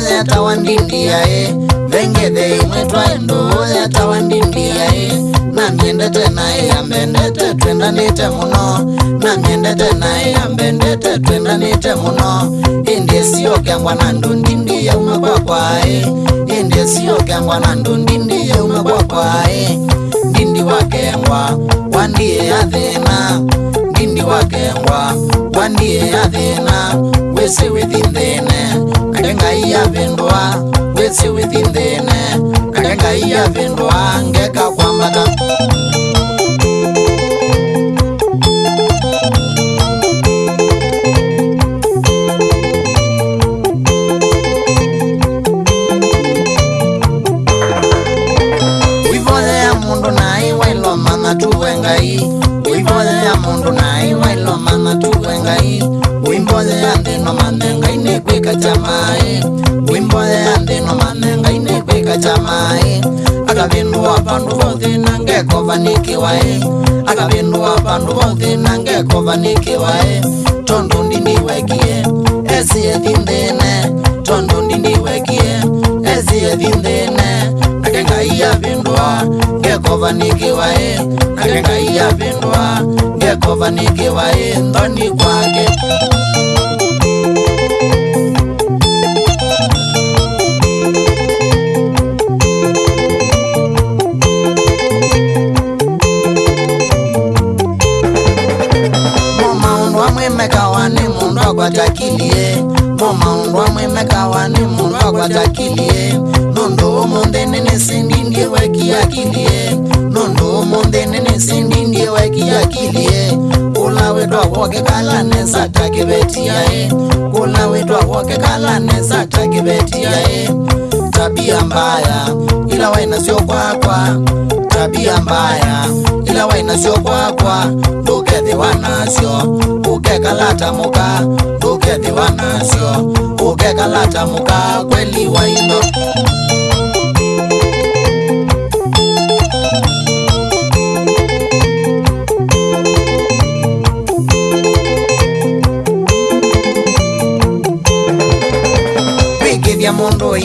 ndoyatawandindiyae vengeve imwe twae e. ndoyatawandindiyae namiendete nae ambendete twendanite muno namiendete nae ambendete twendanite muno indisio kyangwa na ndundindi yauma kwa kwae indisio kyangwa na ndundindi yauma kwa kwae ndindi wakengwa wandiye athina ndindi wakengwa wandiye athina wisi withi nthine ngekayiyavindwa wesiwitindine kangekayiyavindwa ngeka kwambata Mama tuwe ngai, uivoya mundu na iwa ilo mama tuwe ngai chamai wimbo yande no manenga ine kweka chamai akavindwa pandu vothe nange kovanikiwae akavindwa pandu vothe nange kovanikiwae tondu ndini wekie esie thinthine tondu ndini wekie esie thinthine nake ngai avindwa ngekovanikiwae nake ngai avindwa ngekovanikiwae thoni kwake undwa mwimeka mundu akwatakilie ngoma undwa mwimeka wani mundu akwatakilie nundu umuntene nisindindie wekiakilie nundu kula e. kula e. tabia mbaya ila wainasio kwakwa tabia mbaya iria wainacio gwakwa ndũkethiwa nacio ũkekalata mũka ndũkethiwa nacio ũkekalata mũka kweli wa indo kwikithia mundu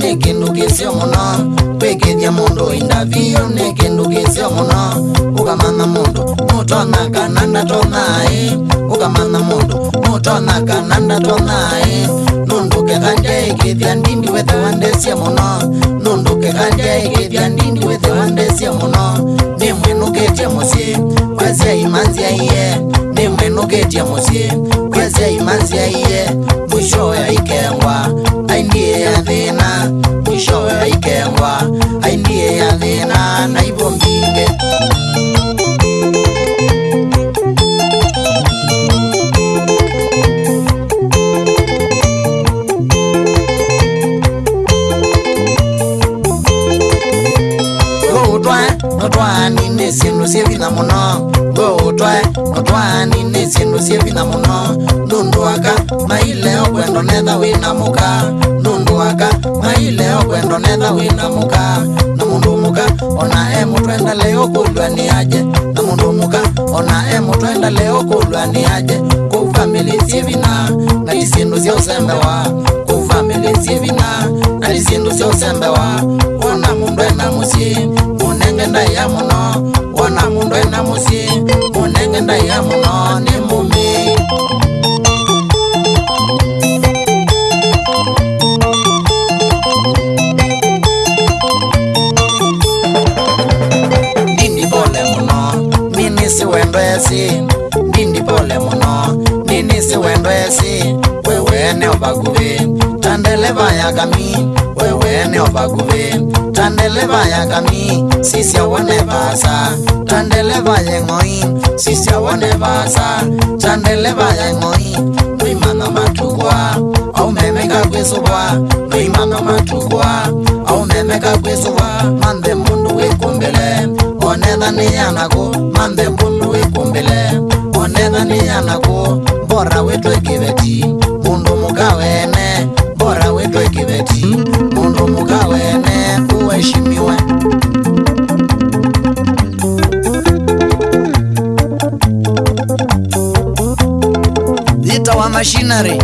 ni kindu kisio muno kwikithia mundu ina ni ya mono ukamana mundu moto anakananda tonaye ukamana mundu moto anakananda tonaye nunduke kanje ikithya ndindi wethe wandesia mono nunduke kanje ikithya ndindi wethe wandesia mono nimwinuketie musyi kwasia imanzia iye nimwinuketie musyi kwasia imanzia iye mwisho wa ik ndwani ni syindu syivitha muno nundu aka maile okwendo netha wina muka nundu aka maile okwendo netha wina muka na mundu muka ona e mutwendale okulwa ni aje na mundu muka ona e mutwendale okulwa ni aje ku famili syivina na isyindu syosembewa ku famili syivina na isyindu syosembewa ona mundu ena musyi munengenda ya muno ona mundu ena musyi tenda ya mwane mume nini pole muno nini siwendwezi nini pole muno nini siwendwezi wewe ne obaguvi tandele vayagami wewe ne obaguvi tandele vaya kami si se abone basa tandele vaya en hoy si se abone basa tandele vaya en hoy mi mano matugua au meme ka kwesuba mi mano matugua au meme ka kwesuba mande mundu we kumbele one dani yanago mande mundu we kumbele one dani yanago bora wetu kibet Vita wa machinery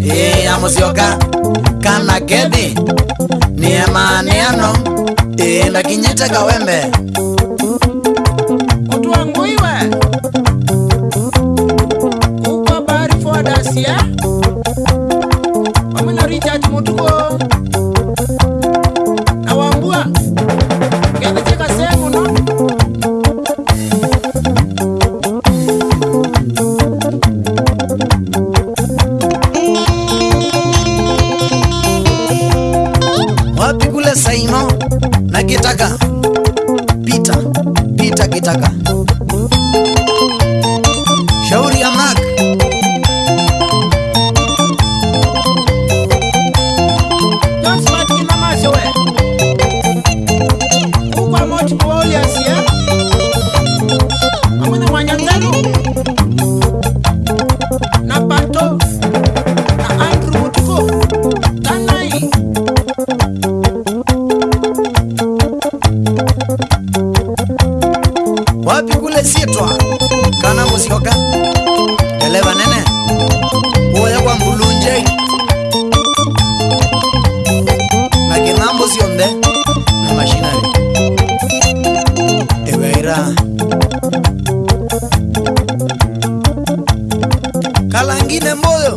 e, amusioka kana kedi ni emaniano e, ndakinyite kawembe gitaka pita pita gitaka Calanguina en modo.